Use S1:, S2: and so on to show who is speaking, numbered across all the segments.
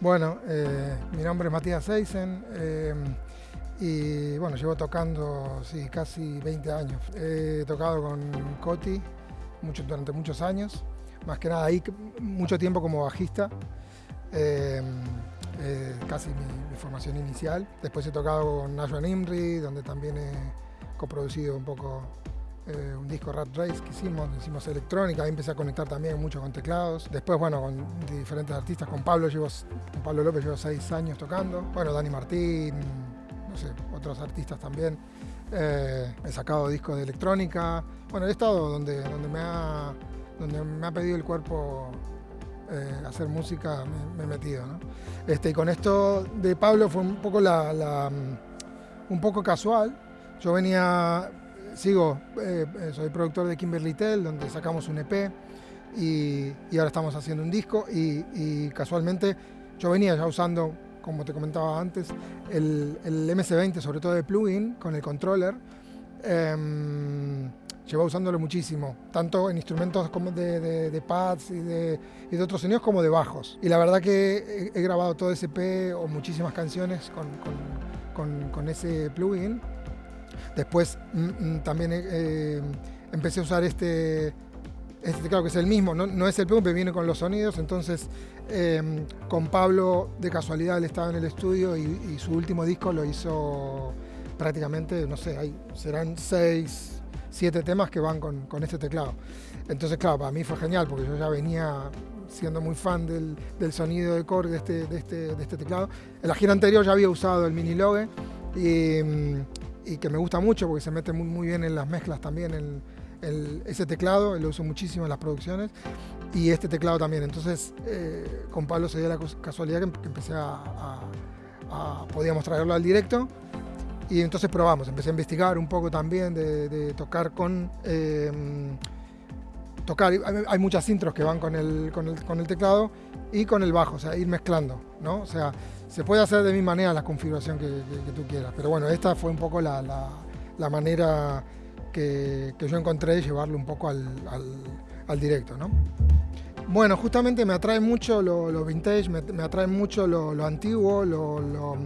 S1: Bueno, eh, mi nombre es Matías Eisen eh, y bueno, llevo tocando sí, casi 20 años. He tocado con Coti mucho, durante muchos años, más que nada ahí mucho tiempo como bajista, eh, casi mi, formación inicial. Después he tocado con Najwa Nimri, donde también he coproducido un poco eh, un disco Rat Race que hicimos, hicimos electrónica, ahí empecé a conectar también mucho con teclados. Después, bueno, con diferentes artistas, con Pablo, llevo, con Pablo López llevo seis años tocando. Bueno, Dani Martín, no sé, otros artistas también. Eh, he sacado discos de electrónica. Bueno, he estado donde, donde, me, ha, donde me ha pedido el cuerpo eh, hacer música, me, he metido. Este, y con esto de Pablo fue un poco, la, un poco casual. Yo venía sigo, eh, eh, soy productor de Kimberly Tell, donde sacamos un EP y, ahora estamos haciendo un disco y, casualmente yo venía ya usando, como te comentaba antes, el, el MC20, sobre todo de plugin, con el controller. Eh, llevo usándolo muchísimo, tanto en instrumentos como de, pads y de, otros sonidos como de bajos. Y la verdad que he, grabado todo ese EP o muchísimas canciones con, con ese plugin Después mm, mm, también eh, empecé a usar este, este teclado que es el mismo, no, es el pero viene con los sonidos. Entonces, em, con Pablo, de casualidad, él estaba en el estudio y, su último disco lo hizo prácticamente, no sé, hay, serán seis, siete temas que van con, este teclado. Entonces, claro, para mí fue genial porque yo ya venía siendo muy fan del, sonido de Korg de este, de, este, de este teclado. En la gira anterior ya había usado el Mini Logue y, mm, y que me gusta mucho porque se mete muy, muy bien en las mezclas también, ese teclado, lo uso muchísimo en las producciones, y este teclado también. Entonces, eh, con Pablo se dio la casualidad que, empecé a, podíamos traerlo al directo, y entonces probamos, empecé a investigar un poco también de, tocar con... Em, tocar, hay, muchas intros que van con el, con el, con el teclado y con el bajo, o sea, ir mezclando, ¿no? O sea, se puede hacer de mi manera la configuración que, tú quieras, pero bueno, esta fue un poco la, manera que, yo encontré de llevarlo un poco al, directo, ¿no? Bueno, justamente me atrae mucho lo, vintage, me, atrae mucho lo, antiguo, los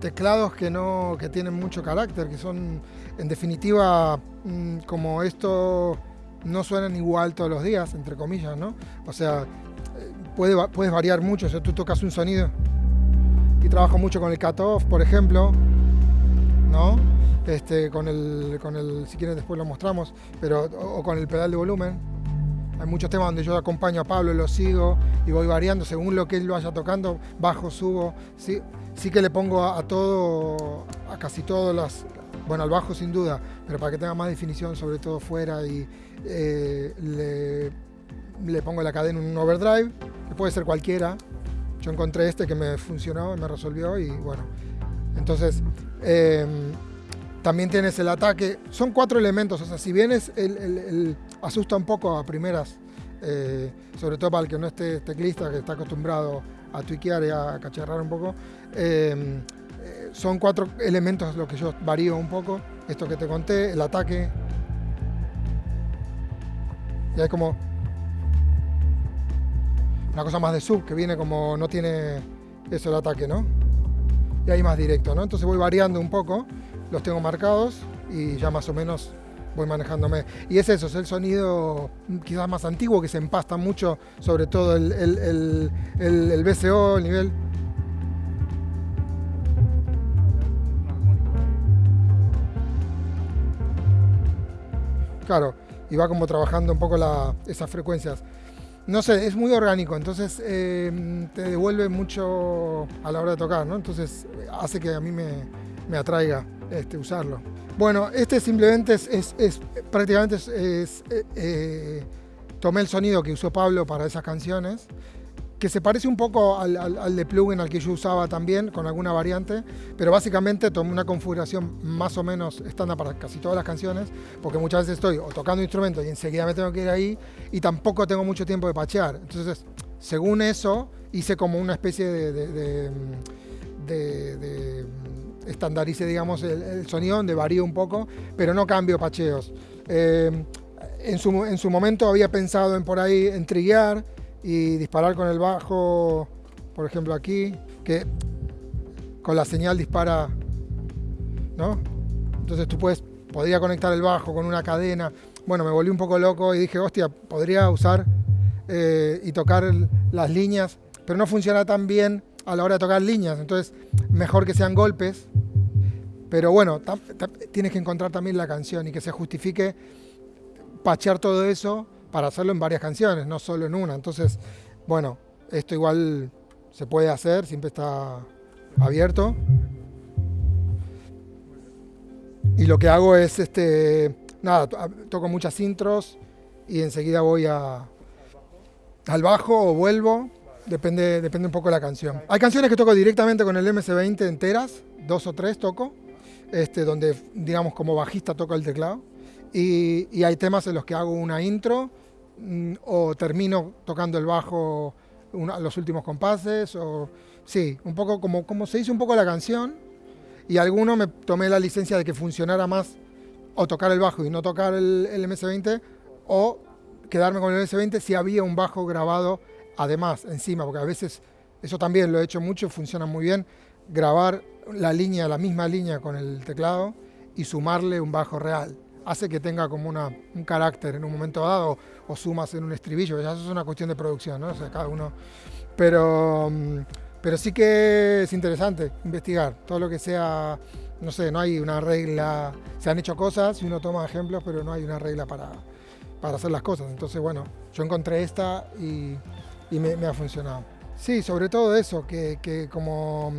S1: teclados que, no, que tienen mucho carácter, que son, en definitiva, mm, como esto no suenan igual todos los días, entre comillas, ¿no? O sea, eh, puede, puedes variar mucho, o tú tocas un sonido y trabajo mucho con el cutoff, por ejemplo, ¿no? Este, con el, con el, si quieren después lo mostramos, pero, o, con el pedal de volumen. Hay muchos temas donde yo acompaño a Pablo, lo sigo y voy variando según lo que él vaya tocando, bajo, subo. Sí, sí que le pongo a, todo, a casi todas las, bueno, al bajo sin duda, pero para que tenga más definición, sobre todo fuera, y eh, le, le pongo la cadena en un overdrive, que puede ser cualquiera, yo encontré este que me funcionó, me resolvió y bueno. Entonces, em, también tienes el ataque. Son cuatro elementos, o sea, si bien es el, asusta un poco a primeras, eh, sobre todo para el que no esté teclista, que está acostumbrado a tuiquear y a cacharrar un poco, em, son cuatro elementos lo que yo varío un poco. Esto que te conté, el ataque. Y hay como una cosa más de sub, que viene como no tiene eso el ataque, ¿no? Y ahí más directo, ¿no? Entonces voy variando un poco, los tengo marcados y ya más o menos voy manejándome. Y es eso, es el sonido quizás más antiguo que se empasta mucho, sobre todo el, el, el, el BCO, el nivel. Claro, y va como trabajando un poco la, esas frecuencias no sé, es muy orgánico, entonces eh, te devuelve mucho a la hora de tocar, ¿no? Entonces hace que a mí me, atraiga este, usarlo. Bueno, este simplemente es, prácticamente es, eh, eh, tomé el sonido que usó Pablo para esas canciones que se parece un poco al, de plugin al que yo usaba también, con alguna variante, pero básicamente tomé una configuración más o menos estándar para casi todas las canciones, porque muchas veces estoy o tocando instrumentos y enseguida me tengo que ir ahí y tampoco tengo mucho tiempo de pachear. Entonces, según eso, hice como una especie de, de, de, estandarice, digamos, el, sonido, donde varío un poco, pero no cambio pacheos. Eh, en, su, en su momento había pensado en por ahí en triguear, y disparar con el bajo por ejemplo aquí, que con la señal dispara, ¿no? Entonces tú puedes, podría conectar el bajo con una cadena. Bueno, me volví un poco loco y dije, hostia, podría usar eh, y tocar las líneas, pero no funciona tan bien a la hora de tocar líneas. Entonces, mejor que sean golpes. Pero bueno, tienes que encontrar también la canción y que se justifique pachear todo eso para hacerlo en varias canciones, no solo en una. Entonces, bueno, esto igual se puede hacer, siempre está abierto. Y lo que hago es, este, nada, toco muchas intros y enseguida voy al bajo o vuelvo, depende, depende un poco de la canción. Hay canciones que toco directamente con el MS-20 enteras, dos o tres toco, este, donde digamos como bajista toco el teclado. Y, y hay temas en los que hago una intro mm, o termino tocando el bajo los últimos compases, o sí, un poco como, como se hizo un poco la canción, y alguno me tomé la licencia de que funcionara más o tocar el bajo y no tocar el, MS-20, o quedarme con el MS-20 si había un bajo grabado además, encima, porque a veces eso también lo he hecho mucho, funciona muy bien, grabar la línea, la misma línea con el teclado y sumarle un bajo real hace que tenga como una, un carácter en un momento dado o sumas en un estribillo, ya eso es una cuestión de producción, ¿no? O sea, cada uno... Pero, mm, pero sí que es interesante investigar todo lo que sea, no sé, no hay una regla, se han hecho cosas y uno toma ejemplos, pero no hay una regla para, para hacer las cosas. Entonces, bueno, yo encontré esta y, y me, me, ha funcionado. Sí, sobre todo eso, que, que como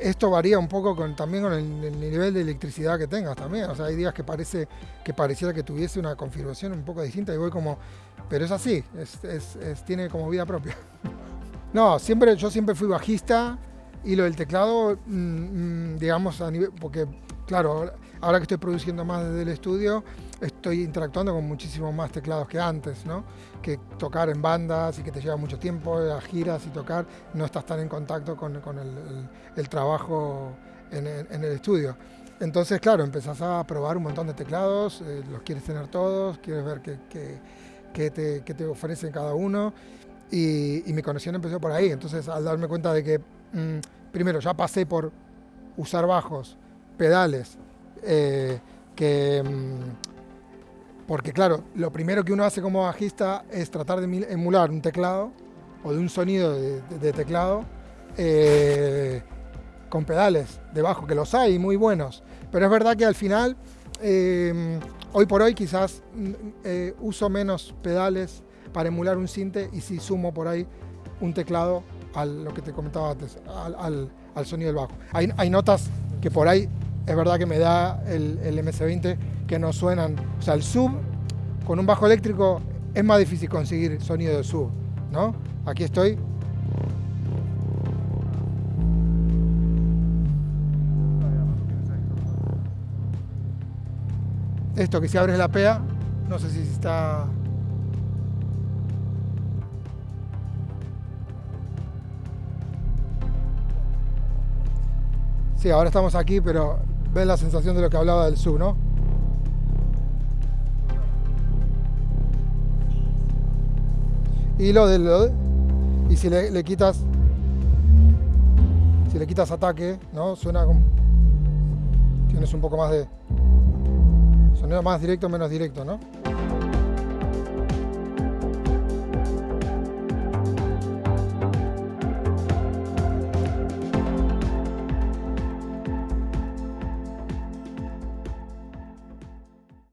S1: esto varía un poco con, también con el, nivel de electricidad que tengas también. O sea, hay días que parece que pareciera que tuviese una configuración un poco distinta y voy como, pero es así, es, tiene como vida propia. No, siempre, yo siempre fui bajista y lo del teclado, mm, mm, digamos, a nivel, porque claro, ahora que estoy produciendo más desde el estudio, estoy interactuando con muchísimos más teclados que antes, ¿no? Que tocar en bandas y que te lleva mucho tiempo, a giras y tocar, no estás tan en contacto con, el, trabajo en el, estudio. Entonces, claro, empezás a probar un montón de teclados, eh, los quieres tener todos, quieres ver qué, te, ofrecen cada uno. Y, mi conexión empezó por ahí. Entonces, al darme cuenta de que, mm, primero, ya pasé por usar bajos, pedales, eh, que mm, porque claro, lo primero que uno hace como bajista es tratar de emular un teclado o de un sonido de, teclado eh, con pedales de bajo, que los hay muy buenos. Pero es verdad que al final, eh, hoy por hoy quizás mm, eh, uso menos pedales para emular un sinte y si sumo por ahí un teclado a lo que te comentaba antes, al, sonido del bajo. Hay, notas que por ahí es verdad que me da el, el MS-20 que no suenan. O sea, el sub con un bajo eléctrico es más difícil conseguir sonido de sub, ¿no? Aquí estoy. Esto que si abres la PEA, no sé si está... Sí, ahora estamos aquí, pero ven la sensación de lo que hablaba del sub, ¿no? Y lo de, y si le, quitas si le quitas ataque no suena como tienes un poco más de sonido más directo menos directo no